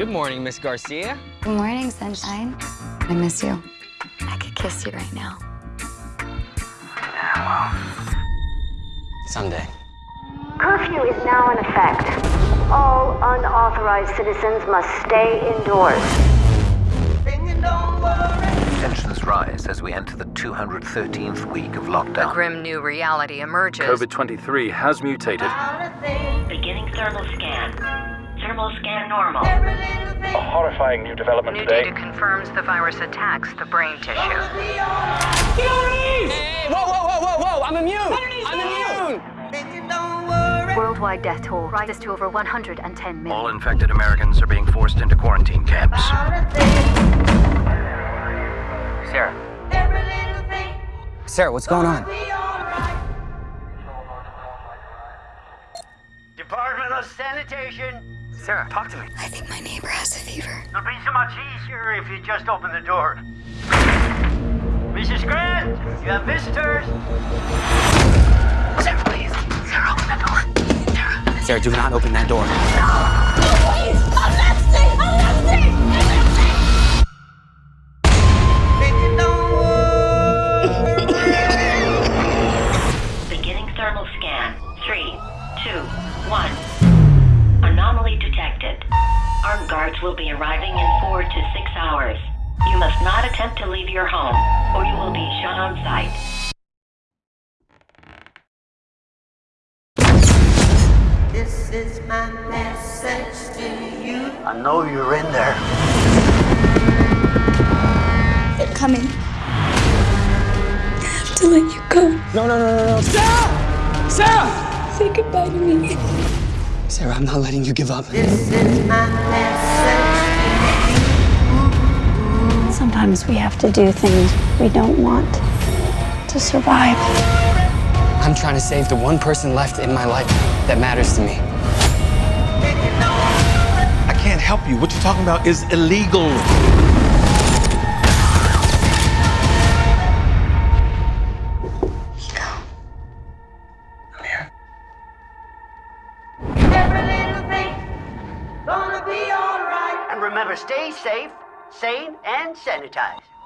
Good morning, Miss Garcia. Good morning, sunshine. I miss you. I could kiss you right now. Someday. Curfew is now in effect. All unauthorized citizens must stay indoors. Tensions rise as we enter the 213th week of lockdown. A grim new reality emerges. COVID 23 has mutated. Beginning thermal scan. Thermal scan normal. A horrifying new development New today. data confirms the virus attacks the brain tissue. Hey, whoa, whoa, whoa, whoa, whoa! I'm immune! I'm immune! Worldwide death toll rises to over 110 million. All infected Americans are being forced into quarantine camps. Sarah. Sarah, what's going on? Department of Sanitation. Sarah, talk to me. I think my neighbor has a fever. It'll be so much easier if you just open the door. Mrs. Grant, you have visitors. Sarah, please. Sarah, open that door. Sarah. Sarah, do not open that door. No! Please, I'm thirsty! I'm thirsty! Beginning thermal scan. Three, two, one. Anomaly detected. Armed guards will be arriving in four to six hours. You must not attempt to leave your home, or you will be shot on sight. This is my message to you. I know you're in there. They're coming. I have to let you go. No, no, no, no, no. Sarah! Sarah! Say goodbye to me. Sarah, I'm not letting you give up. This is my message. Sometimes we have to do things we don't want to survive. I'm trying to save the one person left in my life that matters to me. I can't help you. What you're talking about is illegal. Remember, stay safe, sane, and sanitized.